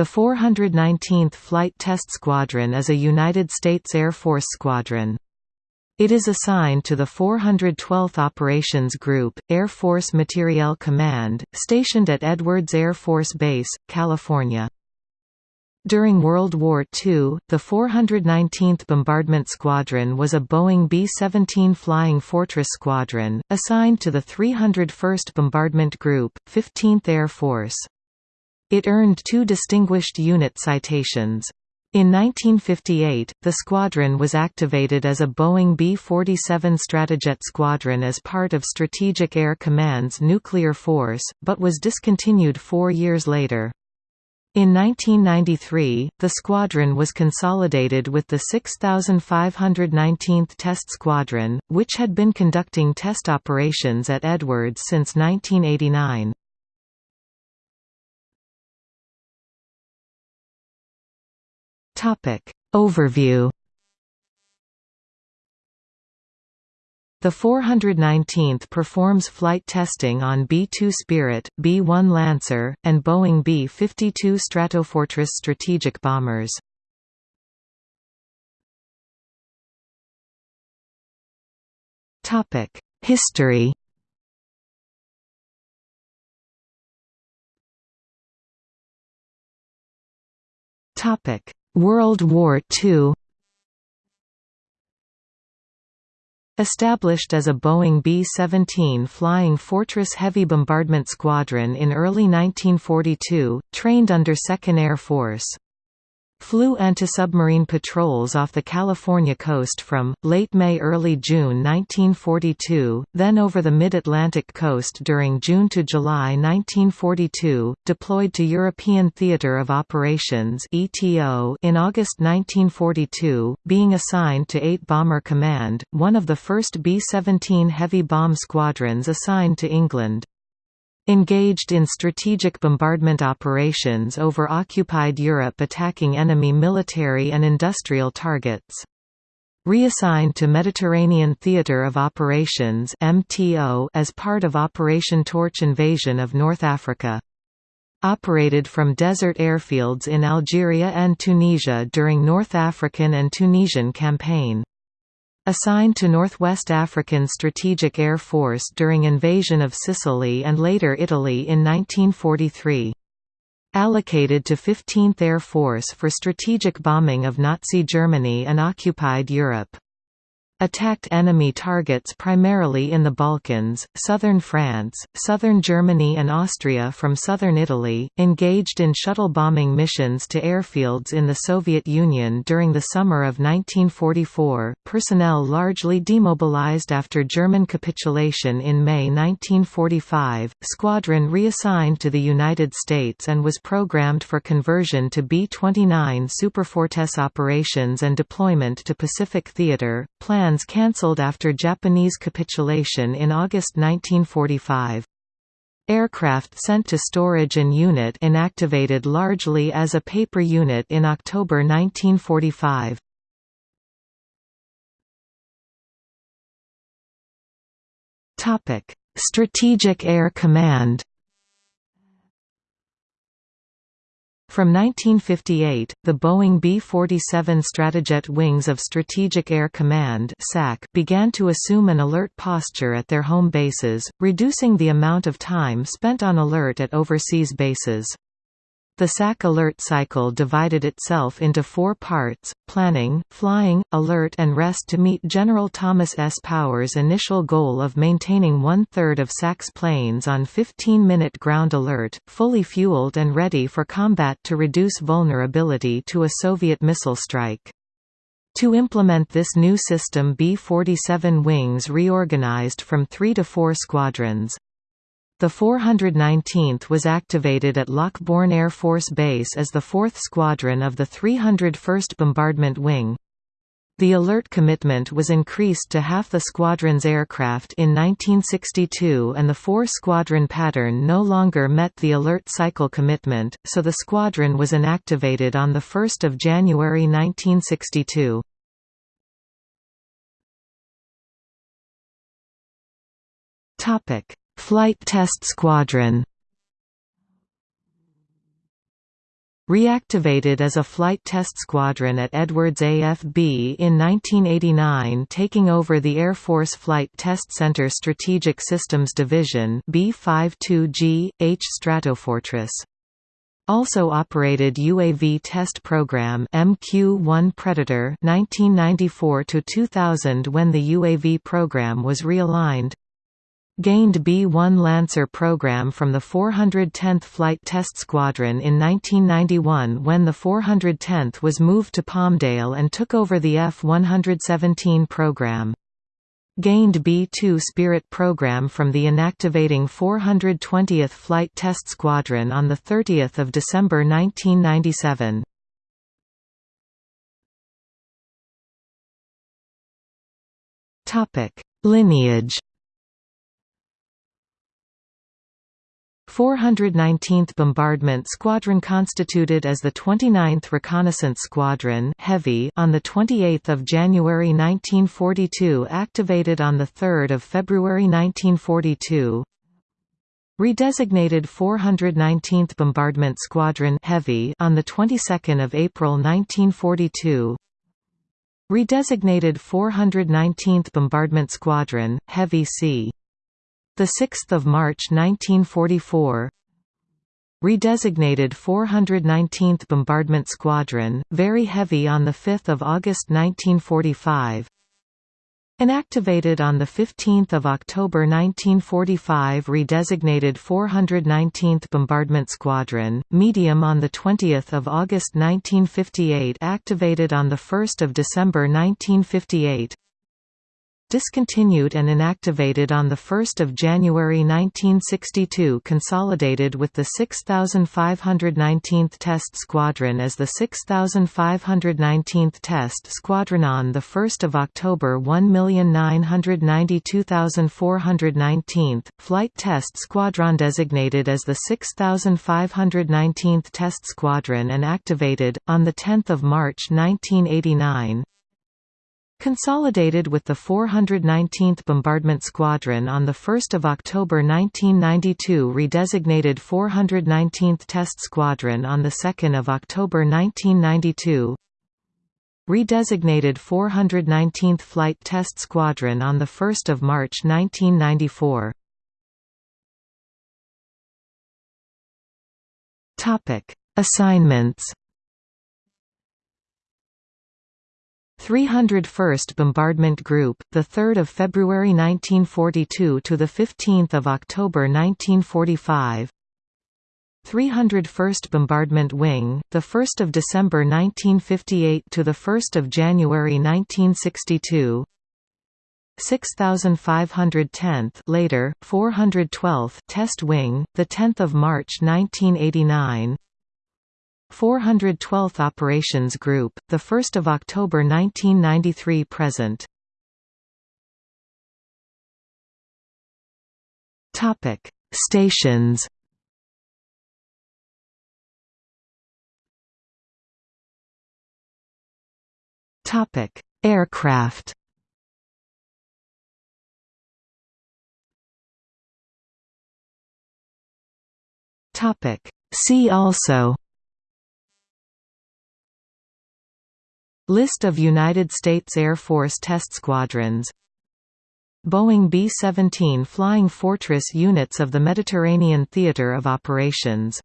The 419th Flight Test Squadron is a United States Air Force squadron. It is assigned to the 412th Operations Group, Air Force Materiel Command, stationed at Edwards Air Force Base, California. During World War II, the 419th Bombardment Squadron was a Boeing B-17 Flying Fortress Squadron, assigned to the 301st Bombardment Group, 15th Air Force. It earned two Distinguished Unit citations. In 1958, the squadron was activated as a Boeing B-47 Stratojet Squadron as part of Strategic Air Command's nuclear force, but was discontinued four years later. In 1993, the squadron was consolidated with the 6519th Test Squadron, which had been conducting test operations at Edwards since 1989. Topic. Overview. The 419th performs flight testing on B-2 Spirit, B-1 Lancer, and Boeing B-52 Stratofortress strategic bombers. History World War II Established as a Boeing B-17 Flying Fortress Heavy Bombardment Squadron in early 1942, trained under 2nd Air Force. Flew anti-submarine patrols off the California coast from, late May–early June 1942, then over the mid-Atlantic coast during June to July 1942, deployed to European Theatre of Operations in August 1942, being assigned to 8 Bomber Command, one of the first B-17 heavy bomb squadrons assigned to England. Engaged in strategic bombardment operations over occupied Europe attacking enemy military and industrial targets. Reassigned to Mediterranean Theatre of Operations as part of Operation Torch invasion of North Africa. Operated from desert airfields in Algeria and Tunisia during North African and Tunisian campaign. Assigned to Northwest African Strategic Air Force during invasion of Sicily and later Italy in 1943. Allocated to 15th Air Force for strategic bombing of Nazi Germany and occupied Europe attacked enemy targets primarily in the Balkans, southern France, southern Germany and Austria from southern Italy, engaged in shuttle bombing missions to airfields in the Soviet Union during the summer of 1944, personnel largely demobilized after German capitulation in May 1945, squadron reassigned to the United States and was programmed for conversion to B-29 Superfortress operations and deployment to Pacific Theater, planned plans cancelled after Japanese capitulation in August 1945. Aircraft sent to storage and unit inactivated largely as a paper unit in October 1945. Strategic Air Command From 1958, the Boeing B-47 Stratojet wings of Strategic Air Command began to assume an alert posture at their home bases, reducing the amount of time spent on alert at overseas bases. The SAC alert cycle divided itself into four parts, planning, flying, alert and rest to meet General Thomas S. Power's initial goal of maintaining one-third of SAC's planes on 15-minute ground alert, fully fueled and ready for combat to reduce vulnerability to a Soviet missile strike. To implement this new system B-47 wings reorganized from three to four squadrons. The 419th was activated at Lockbourne Air Force Base as the 4th Squadron of the 301st Bombardment Wing. The alert commitment was increased to half the squadron's aircraft in 1962 and the four-squadron pattern no longer met the alert cycle commitment, so the squadron was inactivated on 1 January 1962. Topic Flight Test Squadron Reactivated as a flight test squadron at Edwards AFB in 1989 taking over the Air Force Flight Test Center Strategic Systems Division B-52G, H Stratofortress. Also operated UAV test program MQ-1 Predator 1994 to 2000 when the UAV program was realigned gained B-1 Lancer program from the 410th Flight Test Squadron in 1991 when the 410th was moved to Palmdale and took over the F-117 program. Gained B-2 Spirit program from the inactivating 420th Flight Test Squadron on 30 December 1997. Lineage 419th Bombardment Squadron constituted as the 29th Reconnaissance Squadron Heavy on 28 January 1942 activated on 3 February 1942 Redesignated 419th Bombardment Squadron Heavy on the 22nd of April 1942 Redesignated 419th Bombardment Squadron Heavy C the 6th of March 1944 Redesignated 419th Bombardment Squadron, very heavy on 5 August 1945 Inactivated on 15 October 1945 Redesignated 419th Bombardment Squadron, medium on 20 August 1958 Activated on 1 December 1958 discontinued and inactivated on 1 January 1962 consolidated with the 6519th Test Squadron as the 6519th Test Squadron on 1 October 1,992,419th, Flight Test Squadron designated as the 6519th Test Squadron and activated, on 10 March 1989, Consolidated with the 419th Bombardment Squadron on 1 October 1992 redesignated 419th Test Squadron on 2 October 1992 Redesignated 419th Flight Test Squadron on 1 March 1994 Assignments 301st Bombardment Group, the 3rd of February 1942 to the 15th of October 1945. 301st Bombardment Wing, the 1st of December 1958 to the 1st of January 1962. 6510th later 412th Test Wing, the 10th of March 1989. 412th Operations Group, 1 October 1993 present. Topic Stations. Aircraft. Topic See also List of United States Air Force test squadrons. Boeing B-17 Flying Fortress units of the Mediterranean Theater of Operations